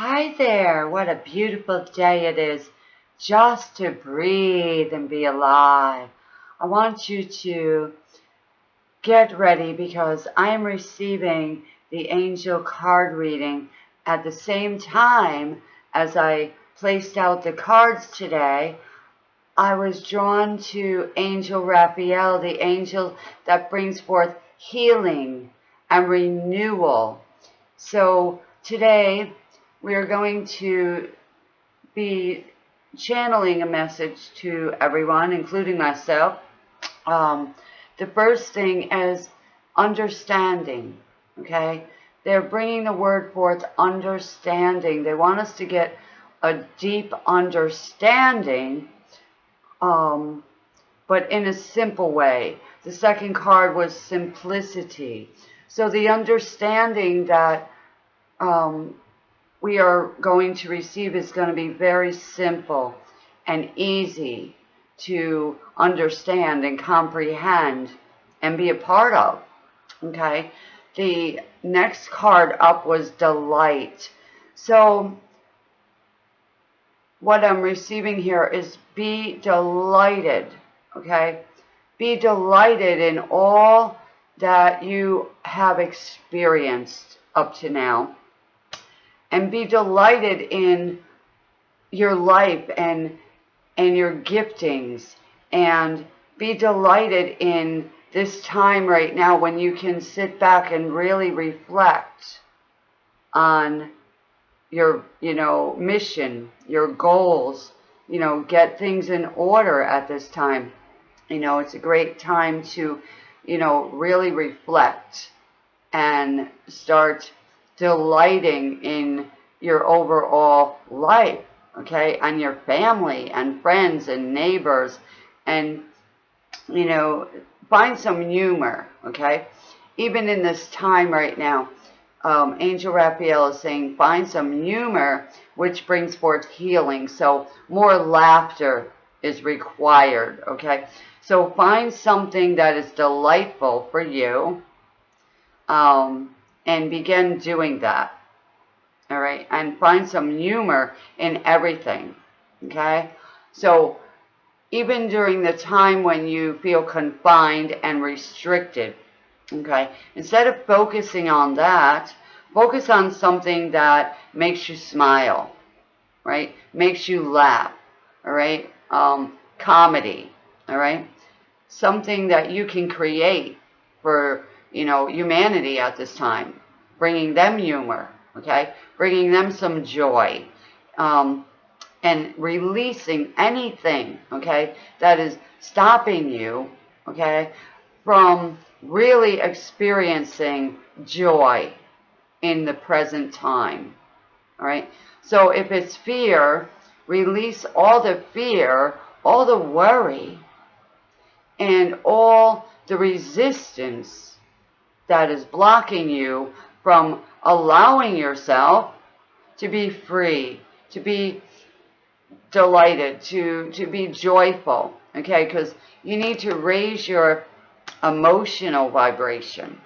Hi there. What a beautiful day it is just to breathe and be alive. I want you to get ready because I am receiving the angel card reading at the same time as I placed out the cards today. I was drawn to Angel Raphael, the angel that brings forth healing and renewal. So today we are going to be channeling a message to everyone, including myself. Um, the first thing is understanding, okay? They're bringing the word forth understanding. They want us to get a deep understanding, um, but in a simple way. The second card was simplicity. So the understanding that um, we are going to receive is going to be very simple and easy to understand and comprehend and be a part of. Okay. The next card up was delight. So what I'm receiving here is be delighted. Okay. Be delighted in all that you have experienced up to now and be delighted in your life and and your giftings. And be delighted in this time right now when you can sit back and really reflect on your you know mission your goals you know get things in order at this time. You know it's a great time to you know really reflect and start delighting in your overall life, okay, and your family and friends and neighbors, and, you know, find some humor, okay? Even in this time right now, um, Angel Raphael is saying find some humor, which brings forth healing. So more laughter is required, okay? So find something that is delightful for you, um, and begin doing that. All right. And find some humor in everything. Okay. So even during the time when you feel confined and restricted, okay, instead of focusing on that, focus on something that makes you smile, right? Makes you laugh, all right? Um, comedy, all right? Something that you can create for you know, humanity at this time, bringing them humor, okay, bringing them some joy, um, and releasing anything, okay, that is stopping you, okay, from really experiencing joy in the present time, all right? So if it's fear, release all the fear, all the worry, and all the resistance that is blocking you from allowing yourself to be free, to be delighted, to, to be joyful, okay? Because you need to raise your emotional vibration,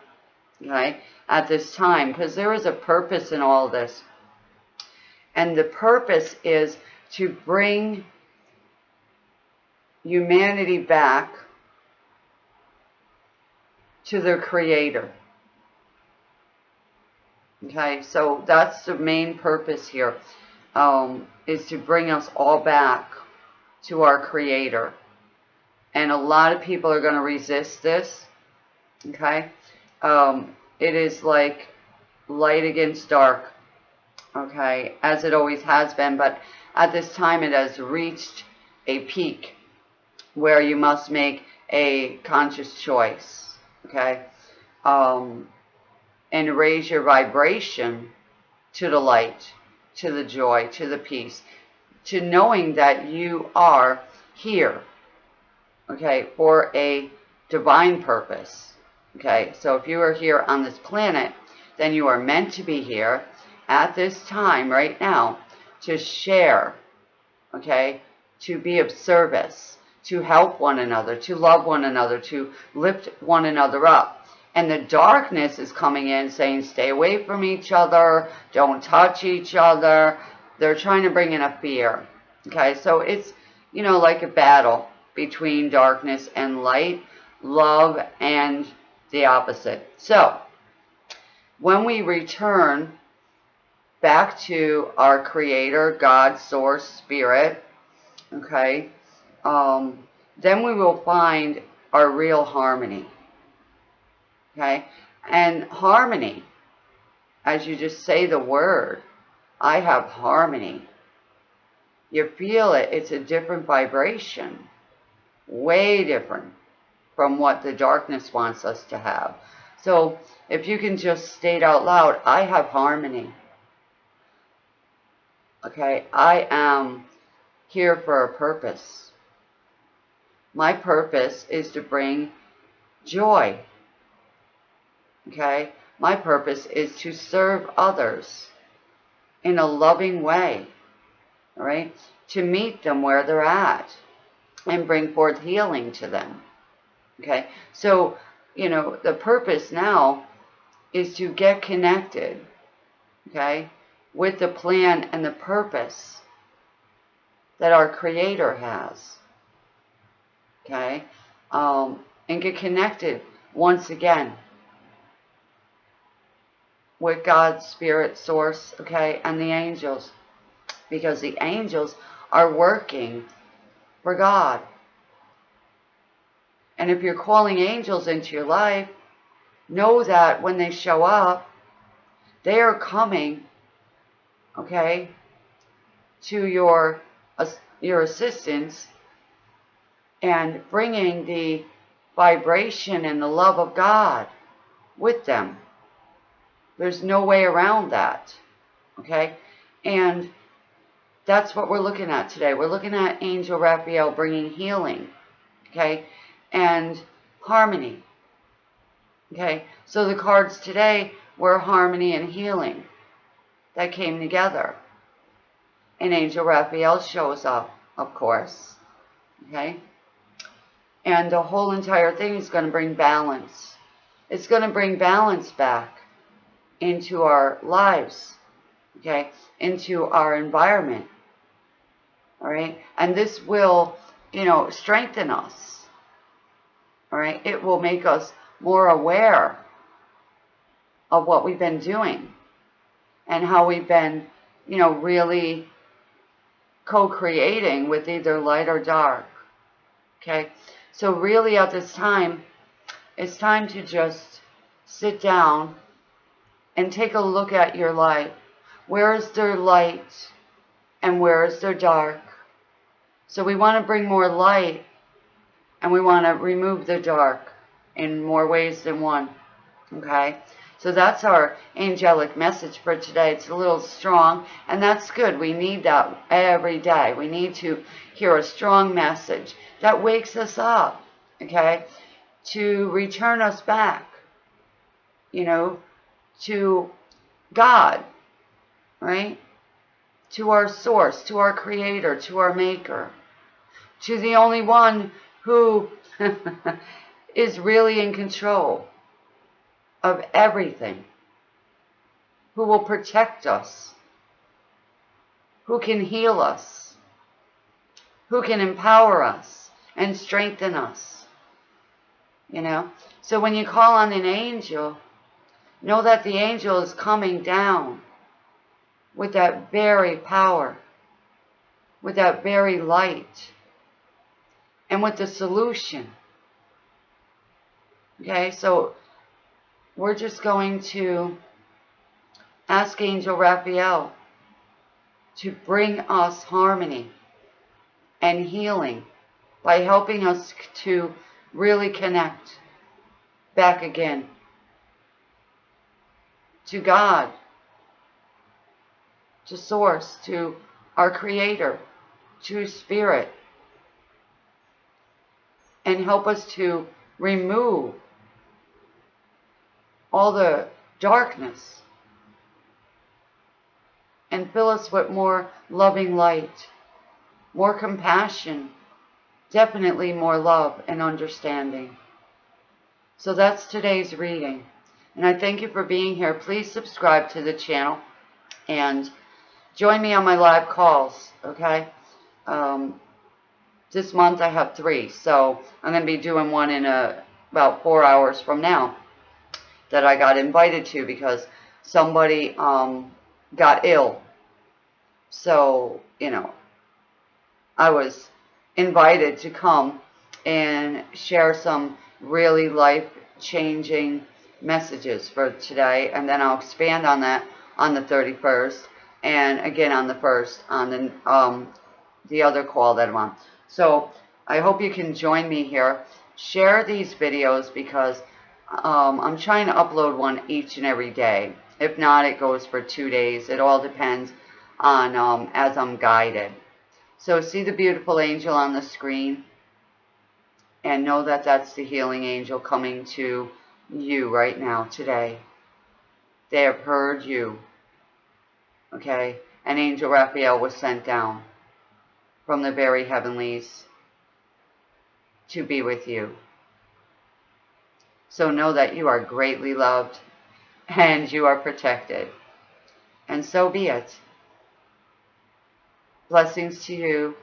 okay, at this time, because there is a purpose in all this. And the purpose is to bring humanity back to their creator. Okay, so that's the main purpose here, um, is to bring us all back to our creator. And a lot of people are going to resist this. Okay, um, it is like light against dark. Okay, as it always has been, but at this time it has reached a peak where you must make a conscious choice okay, um, and raise your vibration to the light, to the joy, to the peace, to knowing that you are here, okay, for a divine purpose, okay. So if you are here on this planet, then you are meant to be here at this time right now to share, okay, to be of service, to help one another, to love one another, to lift one another up. And the darkness is coming in saying, stay away from each other, don't touch each other. They're trying to bring in a fear. Okay, so it's, you know, like a battle between darkness and light, love and the opposite. So, when we return back to our Creator, God, Source, Spirit, okay, um, then we will find our real harmony. Okay? And harmony, as you just say the word, I have harmony. You feel it, it's a different vibration. Way different from what the darkness wants us to have. So if you can just state out loud, I have harmony. Okay, I am here for a purpose. My purpose is to bring joy. Okay? My purpose is to serve others in a loving way. All right? To meet them where they're at and bring forth healing to them. Okay? So, you know, the purpose now is to get connected. Okay? With the plan and the purpose that our Creator has okay? Um, and get connected once again with God's Spirit source, okay, and the angels. Because the angels are working for God. And if you're calling angels into your life, know that when they show up, they are coming, okay, to your, your assistance and bringing the vibration and the love of God with them. There's no way around that. Okay? And that's what we're looking at today. We're looking at Angel Raphael bringing healing. Okay? And harmony. Okay? So the cards today were harmony and healing that came together. And Angel Raphael shows up, of course. Okay? And the whole entire thing is going to bring balance. It's going to bring balance back into our lives, okay, into our environment, all right? And this will, you know, strengthen us, all right? It will make us more aware of what we've been doing and how we've been, you know, really co-creating with either light or dark, okay? So really at this time, it's time to just sit down and take a look at your life. Where is there light and where is there dark? So we want to bring more light and we want to remove the dark in more ways than one. Okay? So that's our angelic message for today. It's a little strong, and that's good. We need that every day. We need to hear a strong message that wakes us up, okay, to return us back, you know, to God, right? To our source, to our creator, to our maker, to the only one who is really in control of everything, who will protect us, who can heal us, who can empower us, and strengthen us. You know? So when you call on an angel, know that the angel is coming down with that very power, with that very light, and with the solution. Okay, so we're just going to ask Angel Raphael to bring us harmony and healing by helping us to really connect back again to God, to Source, to our Creator, to Spirit, and help us to remove all the darkness and fill us with more loving light, more compassion, definitely more love and understanding. So that's today's reading. And I thank you for being here. Please subscribe to the channel and join me on my live calls, okay? Um, this month I have three, so I'm going to be doing one in a, about four hours from now that I got invited to because somebody um, got ill. So, you know, I was invited to come and share some really life-changing messages for today. And then I'll expand on that on the 31st. And again on the 1st on the, um, the other call that I'm on. So I hope you can join me here. Share these videos because um, I'm trying to upload one each and every day. If not, it goes for two days. It all depends on um, as I'm guided. So see the beautiful angel on the screen and know that that's the healing angel coming to you right now, today. They have heard you. Okay? And Angel Raphael was sent down from the very heavenlies to be with you. So know that you are greatly loved and you are protected. And so be it. Blessings to you